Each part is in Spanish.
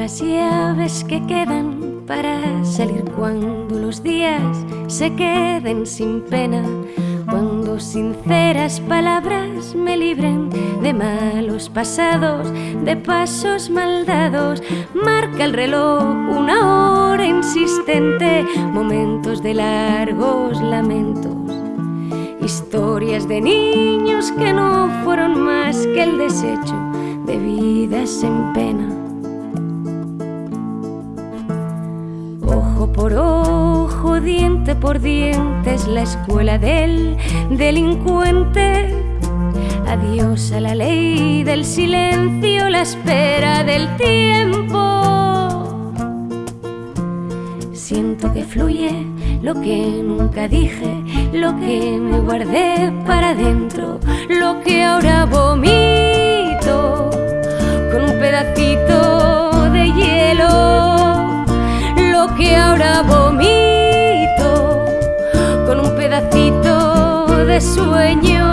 Las llaves que quedan para salir cuando los días se queden sin pena. Cuando sinceras palabras me libren de malos pasados, de pasos maldados, marca el reloj una hora insistente, momentos de largos lamentos, historias de niños que no fueron más que el desecho de vidas en pena. Diente por diente es la escuela del delincuente. Adiós a la ley del silencio, la espera del tiempo. Siento que fluye lo que nunca dije, lo que me guardé para adentro, lo que ahora vomito sueño.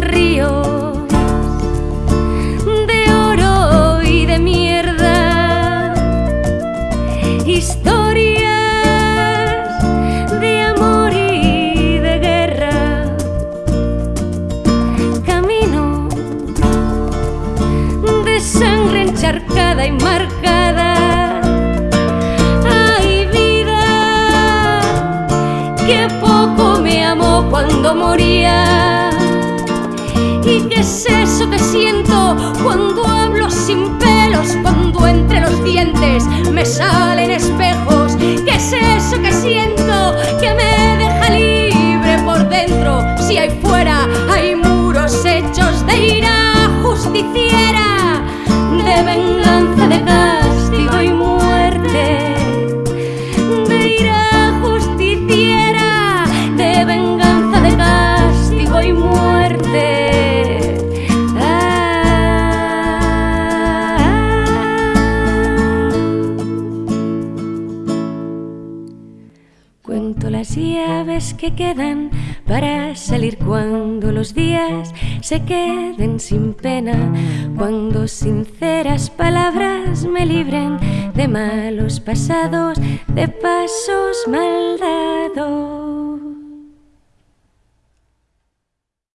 Ríos de oro y de mierda, historias de amor y de guerra. Camino de sangre encharcada y marcada. Que poco moría. ¿Y qué es eso que siento cuando hablo sin pelos? Cuando entre los dientes me salen espejos. Las llaves que quedan para salir cuando los días se queden sin pena, cuando sinceras palabras me libren de malos pasados, de pasos maldados.